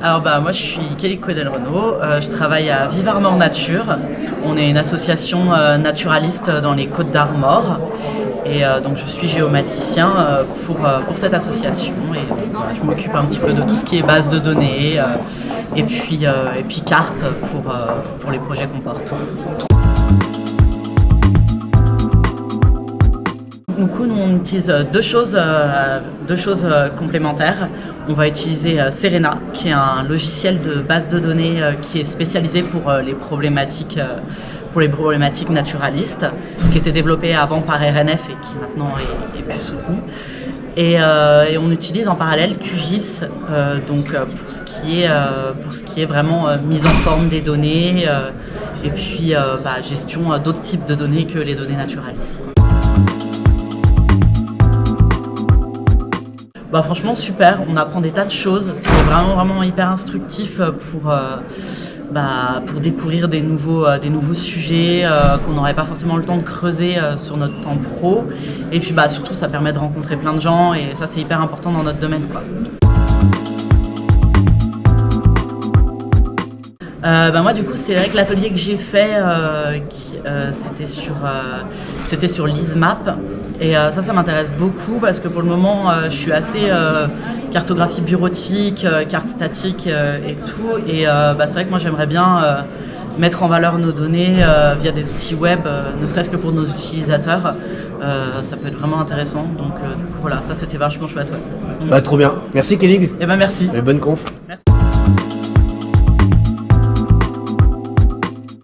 Alors bah moi je suis Kelly Quedel Renault, euh, je travaille à Vive Armor Nature. On est une association euh, naturaliste dans les Côtes d'Armor et euh, donc je suis géomaticien pour, pour cette association et je m'occupe un petit peu de tout ce qui est base de données et puis, puis cartes pour, pour les projets qu'on porte. Nous, on utilise deux choses, deux choses complémentaires. On va utiliser Serena, qui est un logiciel de base de données qui est spécialisé pour les problématiques pour les problématiques naturalistes, qui était développé avant par RNF et qui maintenant est, plus soutenu. Et, on utilise en parallèle QGIS donc, pour, ce qui est, pour ce qui est vraiment mise en forme des données et puis bah, gestion d'autres types de données que les données naturalistes. Bah franchement super, on apprend des tas de choses, c'est vraiment vraiment hyper instructif pour, euh, bah, pour découvrir des nouveaux, euh, des nouveaux sujets euh, qu'on n'aurait pas forcément le temps de creuser sur notre temps pro. Et puis bah, surtout ça permet de rencontrer plein de gens et ça c'est hyper important dans notre domaine. Quoi. Euh, bah, moi du coup c'est vrai que l'atelier que j'ai fait euh, euh, c'était sur, c'était sur l'ISMAP et ça ça m'intéresse beaucoup parce que pour le moment je suis assez cartographie bureautique, carte statique et tout et bah, c'est vrai que moi j'aimerais bien mettre en valeur nos données via des outils web, ne serait-ce que pour nos utilisateurs. ça peut être vraiment intéressant. Donc du coup voilà, ça c'était vachement chouette. Bah, trop bien. Merci Kelly. Et eh ben merci. Et bonne conf. Merci.